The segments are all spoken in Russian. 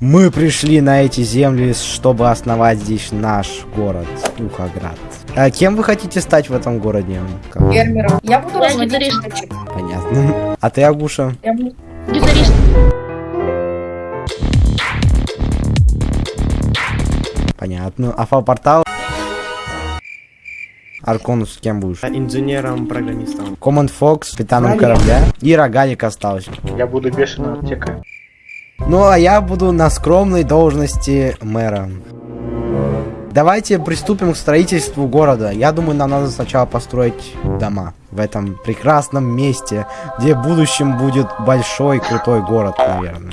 Мы пришли на эти земли, чтобы основать здесь наш город Ухоград. А кем вы хотите стать в этом городе? Кого? Фермером. Я буду Я гитарист. Понятно. А ты, Агуша? Я буду... Гитарист. Понятно. А фал-портал? Арконус кем будешь? Инженером-программистом. Команд Фокс, капитаном корабля. И рогалик остался. Я буду бешеным аптекой. Ну, а я буду на скромной должности мэра. Давайте приступим к строительству города. Я думаю, нам надо сначала построить дома в этом прекрасном месте, где в будущем будет большой крутой город, наверное.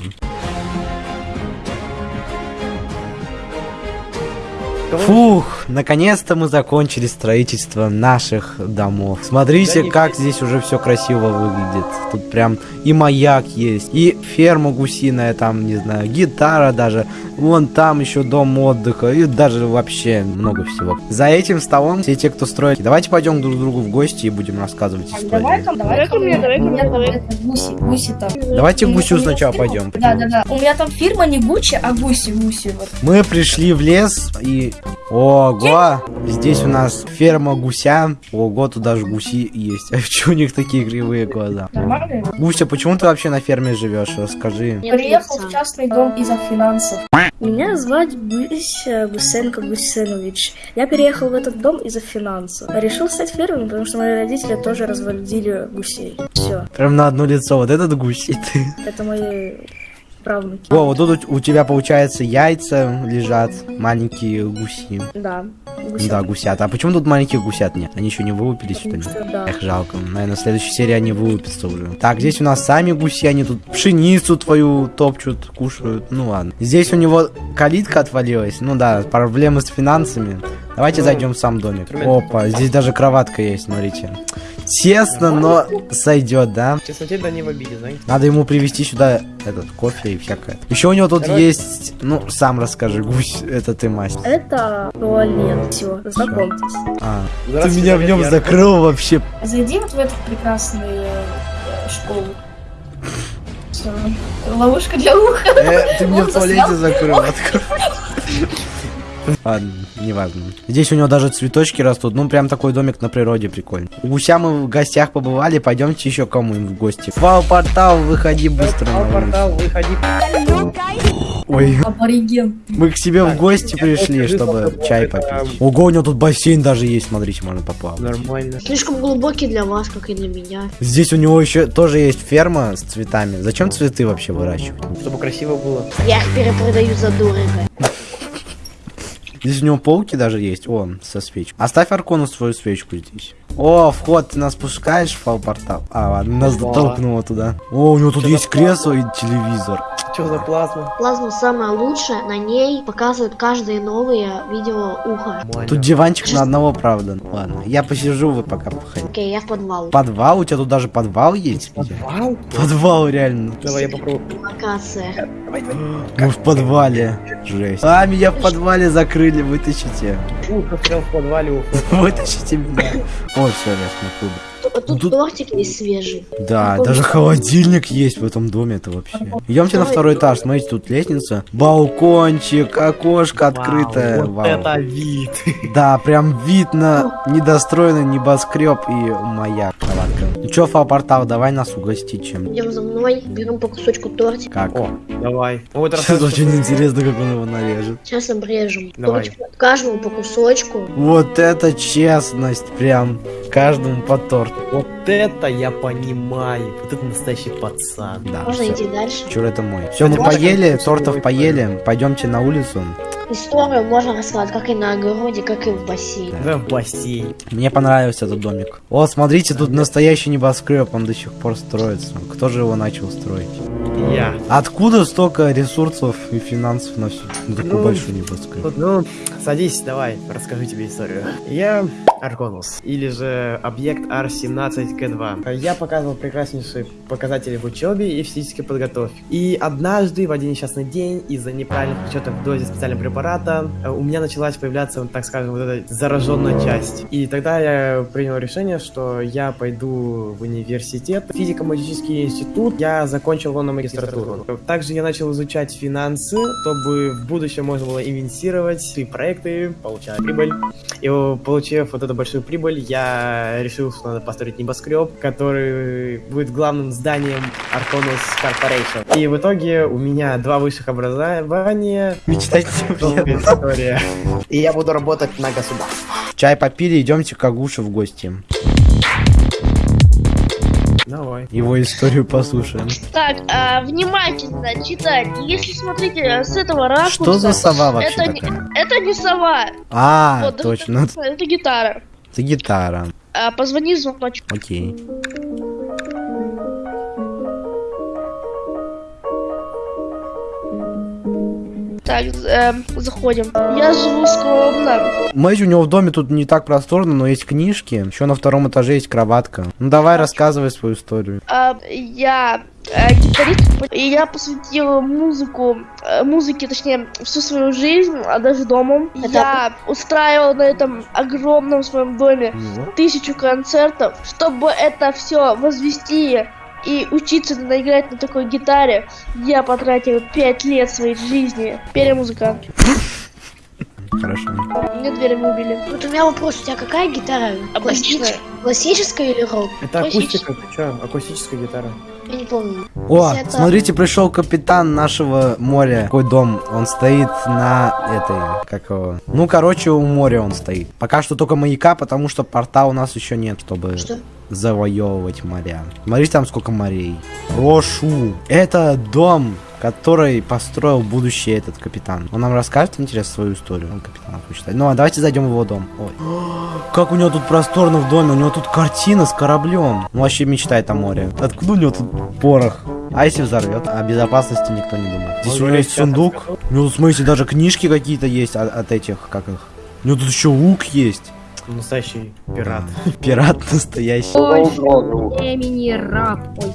Фух, наконец-то мы закончили строительство наших домов. Смотрите, как здесь уже все красиво выглядит. Тут прям и маяк есть, и ферма гусиная, там, не знаю, гитара даже. Вон там еще дом отдыха, и даже вообще много всего. За этим столом все те, кто строит. Давайте пойдем друг к другу в гости и будем рассказывать истории. Давай ко давай Давай ко мне, давай ко мне, там давай. это, гуси, гуси там. Давайте гусю сначала пойдем. Да, да, да. У меня там фирма не Гуччи, а гуси, гуси. Мы пришли в лес и... Ого! Здесь у нас ферма гуся. Ого, тут даже гуси есть. А чё у них такие кривые глаза? Нормально? Гуся, почему ты вообще на ферме живешь? Расскажи. Нет, Приехал в частный дом из-за финансов. Меня звать Гуся Гусенко Гусенович. Я переехал в этот дом из-за финансов. Решил стать фермером, потому что мои родители тоже разводили гусей. Все, Прям на одно лицо. Вот этот гусь и ты. это мои правнуки. О, вот тут у тебя, получается, яйца лежат. Маленькие гуси. Да, Ну гуся. Да, гусят. А почему тут маленьких гусят нет? Они еще не вылупились, что ли? Да. Эх, жалко. Наверное, в следующей серии они вылупятся уже. Так, здесь у нас сами гуси, они тут пшеницу твою топчут, кушают. Ну ладно. Здесь у него калитка отвалилась. Ну да, проблемы с финансами. Давайте Ну, зайдем в сам домик. Опа, здесь даже кроватка есть, смотрите. Тесно, но сойдет, да? Честно, тебе да не в обиде, знаете? Надо ему привезти сюда этот кофе и всякое. Еще у него тут Короче. есть, ну, сам расскажи, гусь, это ты мастер. Это туалет. Все, знакомьтесь. А, ты меня в нем закрыл вообще. Зайди вот в эту прекрасную э, школу. Ловушка для уха. Э, ты меня в туалете закрыл, открой. Ладно, неважно. Здесь у него даже цветочки растут. Ну, прям такой домик на природе прикольный. У гуся мы в гостях побывали. Пойдемте еще кому-нибудь в гости. Вау, портал, выходи быстро. Улицу. портал, выходи. Ой, Абориген. мы к себе в гости пришли, чтобы чай попить. Ого, у него тут бассейн даже есть, смотрите, можно поплавать. Нормально. Слишком глубокий для вас, как и для меня. Здесь у него еще тоже есть ферма с цветами. Зачем цветы вообще выращивать? Чтобы красиво было. Я их перепродаю за дорого. Здесь у него полки даже есть. О, со свечкой. Оставь Аркону свою свечку здесь. О, вход, ты нас пускаешь в фал-портал? А, ладно, нас Да. толкнуло туда. О, у него тут есть кресло и телевизор. Что за плазма? Плазма самая лучшая, на ней показывают каждое новое видео уха. Нормально. Тут диванчик на одного, правда. Ладно, я посижу, вы пока походите. Окей, я в подвал. Подвал? У тебя тут даже подвал есть? Вау. Подвал, реально. Давай я попробую. Локация. Мы в подвале. Жесть. А, меня в подвале закрыли, вытащите. Ух, застрял в подвале, ух. Вытащите меня. О, все, я смог Тут, тут Тут- тортик есть свежий. Да, Какой даже холодильник есть в этом доме, это вообще. Идемте на второй этаж, смотрите, тут лестница, балкончик, окошко открытое. Вау, вот Вау. это вид. Да, прям видно недостроенный небоскреб и моя кроватка. Ну чё, фал-портал, давай нас угостить чем Идем за мной, берем по кусочку тортика. Как? О, давай. Ну вот Это рассказывай, очень интересно, как он его нарежет. Сейчас обрежем. Давай. Тортик каждому по кусочку. Вот это честность, прям каждому по торту. Вот это я понимаю. Вот это настоящий пацан. Да, Можно всё. идти дальше. Чур это мой. Все, мы поели, тортов поели. Пойдемте на улицу. Историю можно рассказать как и на огороде, как и в бассейне. Да, в бассейн. Мне понравился этот домик. О, смотрите, тут настоящий небоскреб, он до сих пор строится. Кто же его начал строить? Я. Откуда столько ресурсов и финансов на всю на такой Ну, большой небоскреб? Вот, ну, садись, давай, расскажу тебе историю. Я Арконус, или же объект R17К2. Я показывал прекраснейшие показатели в учебе и физической подготовке. И однажды, в один несчастный день, из-за неправильных учетов в дозе специального препарата, аппарата, э, у меня началась появляться, так скажем, вот эта зараженная часть. И тогда я принял решение, что я пойду в университет, физико-математический институт, я закончил его на магистратуру. Также я начал изучать финансы, чтобы в будущем можно было инвестировать в проекты, получать прибыль. И получив вот эту большую прибыль, я решил, что надо построить небоскреб, который будет главным зданием Arconus Corporation. И в итоге у меня два высших образования. Мечтать Долгая история. И я буду работать на государство. Чай попили, идемте к Агуше в гости. Давай. Его историю послушаем. Так, а, внимательно читать. Если смотрите с этого ракурса... Что за сова вообще это, не, такая? это не сова. А, Вот, точно. Это, это гитара. Это гитара. А, позвони звоночек. Окей. Так, эм, заходим. Я живу скромно. Мэтью, у него в доме тут не так просторно, но есть книжки. Еще на втором этаже есть кроватка. Ну давай рассказывай свою историю. А, я э, гитарист, и я посвятила музыку, э, музыке, точнее, всю свою жизнь, а даже дому. Я устраивала на этом огромном своем доме тысячу концертов, чтобы это все возвести и учиться наиграть на такой гитаре, я потратил пять лет своей жизни. Теперь я музыкант. Хорошо. Мне дверь выбили. Вот у меня вопрос, у тебя какая гитара? Классич- Классическая или рок? Это акустика, ты чё? Акустическая гитара. Я не помню. О, это- смотрите, пришел капитан нашего моря. Какой дом? Он стоит на этой, как его? Ну, короче, у моря он стоит. Пока что только маяка, потому что порта у нас еще нет, чтобы Что? завоевывать моря. Смотрите, там сколько морей. Прошу. Это дом, который построил будущий этот капитан. Он нам расскажет, интересно, свою историю. Он капитан хочет. Ну, а давайте зайдем в его дом. Ой. Как у него тут просторно в доме. У него тут картина с кораблем. Он вообще мечтает о море. Откуда у него тут порох? А если взорвет? О безопасности никто не думает. Здесь у него есть сундук. У него, смотрите, даже книжки какие-то есть от, от этих, как их. У него тут еще лук есть. Настоящий пират. Пират настоящий. Времени раб. Ой.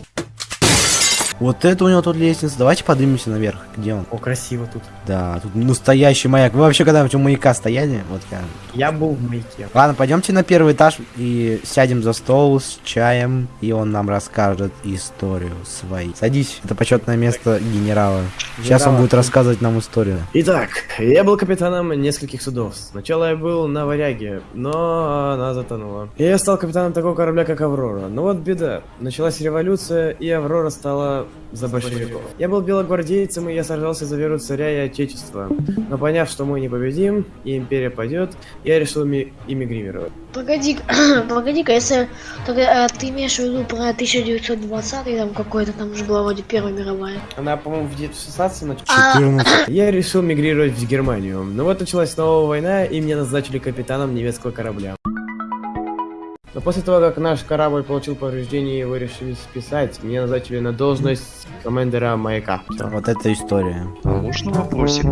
Вот это у него тут лестница. Давайте поднимемся наверх. Где он? О, красиво тут. Да, тут настоящий маяк. Вы вообще когда-нибудь у маяка стояли? Вот я. Я был в маяке. Ладно, пойдемте на первый этаж и сядем за стол с чаем, и он нам расскажет историю свою. Садись, это почетное место генерала. Сейчас он Генерала. будет рассказывать нам историю. Итак, я был капитаном нескольких судов. Сначала я был на варяге, но она затонула. И я стал капитаном такого корабля, как Аврора. Но вот беда. Началась революция, и Аврора стала за большевиков. Я был белогвардейцем, и я сражался за веру царя и отечества. Но поняв, что мы не победим, и империя падет, я решил ми- эмигрировать. Погоди, погоди-ка, если тогда, а, ты имеешь в виду про 1920 там какой-то, там уже была вроде Первая мировая. Она, по-моему, в 16 начала. А, 14. Я решил мигрировать в Германию. Но вот началась новая война, и меня назначили капитаном немецкого корабля. Но после того, как наш корабль получил повреждения и его решили списать, меня назначили на должность командира маяка. Всё. Вот эта история. Можно вопросик?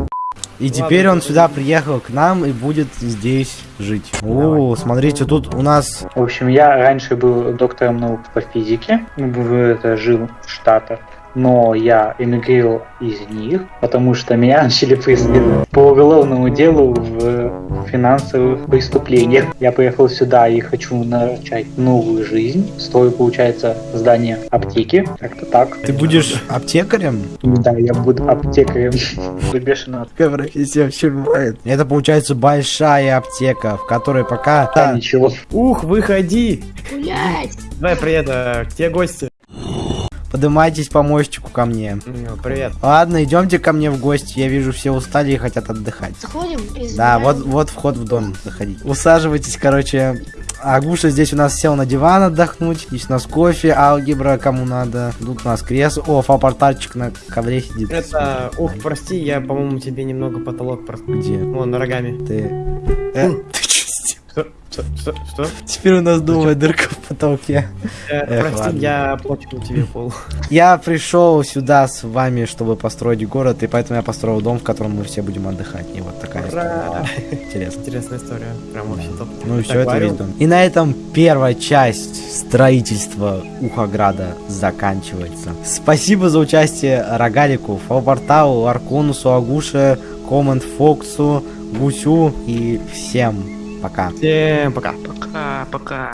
И теперь он сюда приехал к нам и будет здесь жить. О, смотрите, тут у нас... В общем, я раньше был доктором наук по физике, в- это, жил в Штатах, но я эмигрировал из них, потому что меня начали преследовать по уголовному делу в финансовых преступлениях. Я приехал сюда и хочу начать новую жизнь. Строю, получается, здание аптеки. Как-то так. Ты будешь аптекарем? Да, я буду аптекарем. Бешено. Какая профессия вообще бывает? Это получается большая аптека, в которой пока... Да, ничего. Ух, выходи! гулять! Давай, привет, а, к тебе гости. Поднимайтесь по мостику ко мне. М, Привет. Ладно, идемте ко мне в гости. Я вижу, все устали и хотят отдыхать. Заходим и Да, вот, вот вход в дом. Заходите. Усаживайтесь, короче. Агуша здесь у нас сел на диван отдохнуть. Здесь у нас кофе, алгебра, кому надо. Тут у нас кресло. О, фапортальчик на ковре сидит. Это, ух, прости, я, по-моему, тебе немного потолок просто... Где? Вон, ногами. Ты... Э? Что? Что? Что? Что? Теперь у нас новая дырка в потолке. Э, Эх, прости, ладно. я почему тебе пол. Я пришел сюда с вами, чтобы построить город, и поэтому я построил дом, в котором мы все будем отдыхать. И вот такая Ура! история. Интересно. Интересная история. Прям вообще топ. Ну и все, это весь дом. И на этом первая часть строительства Ухограда заканчивается. Спасибо за участие Рогалику, Фалпорталу, Арконусу, Агуше, Команд Фоксу, Гусю и всем пока. Всем пока. Пока, пока.